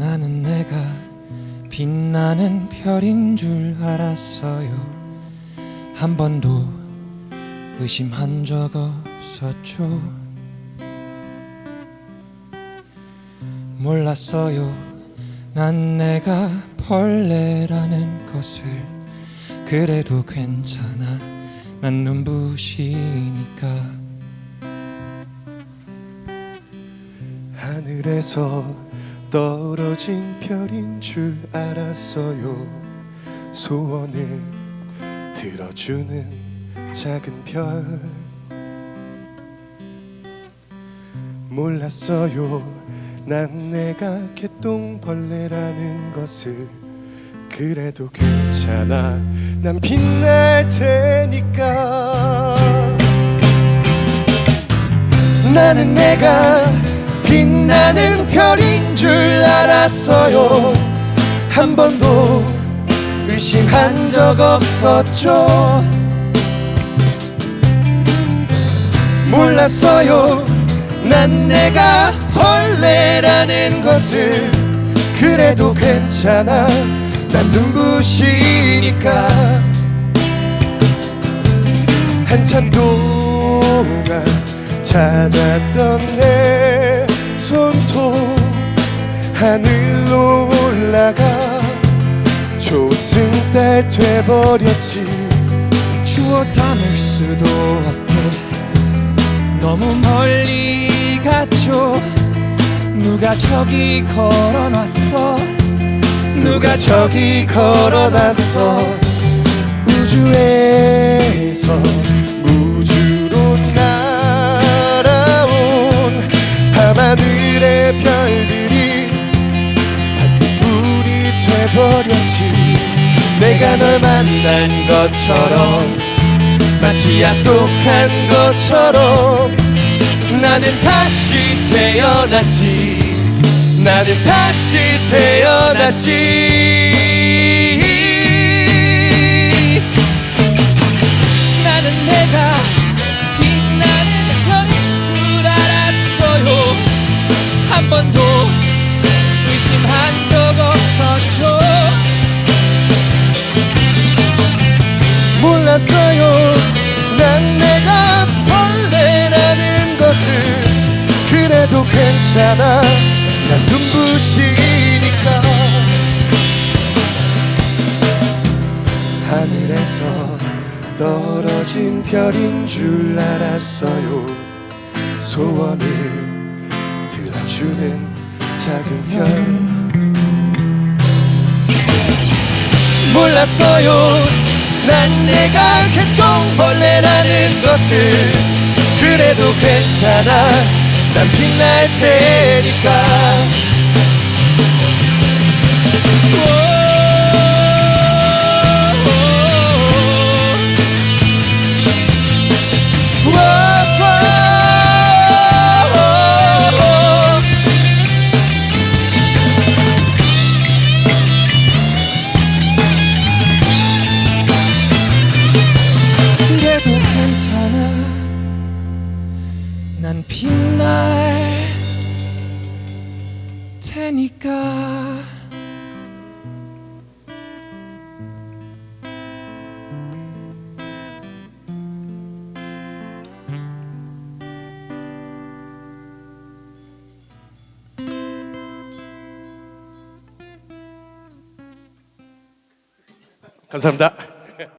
나는 내가 빛나는 별인 줄 알았어요. 한 번도 의심한 적 없었죠. 몰랐어요. 난 내가 벌레라는 것을. 그래도 괜찮아. 난 눈부시니까. 하늘에서 떨어진 별인 줄 알았어요. 소원을 들어주는 작은 별. 몰랐어요. 난 내가 개똥벌레라는 것을. 그래도 괜찮아. 난 빛날 테니까. 나는 내가 빛나는 별인 줄 알았어요. 한 번도 의심한 적 없었죠. 몰랐어요. 난 내가 벌레라는 것을 그래도 괜찮아. 난 눈부시니까. 한참 동안 찾았던 내 손톱 하늘로 올라가 조승달 돼버렸지. 주워 담을 수도 없게 너무 멀리 갔죠. 누가 저기 걸어놨어? 누가 저기 걸어놨어? 우주에서 돼버렸지. 내가 널 만난 것처럼 마치 약속한 것처럼 나는 다시 태어났지. 나는 다시 태어났지 괜찮아. 난 눈부시니까. 하늘에서 떨어진 별인 줄 알았어요. 소원을 들어주는 작은 별. 몰랐어요. 난 내가 개똥벌레라는 것을. 그래도 괜찮아 난 빛날 테니까 테니까 감사합니다.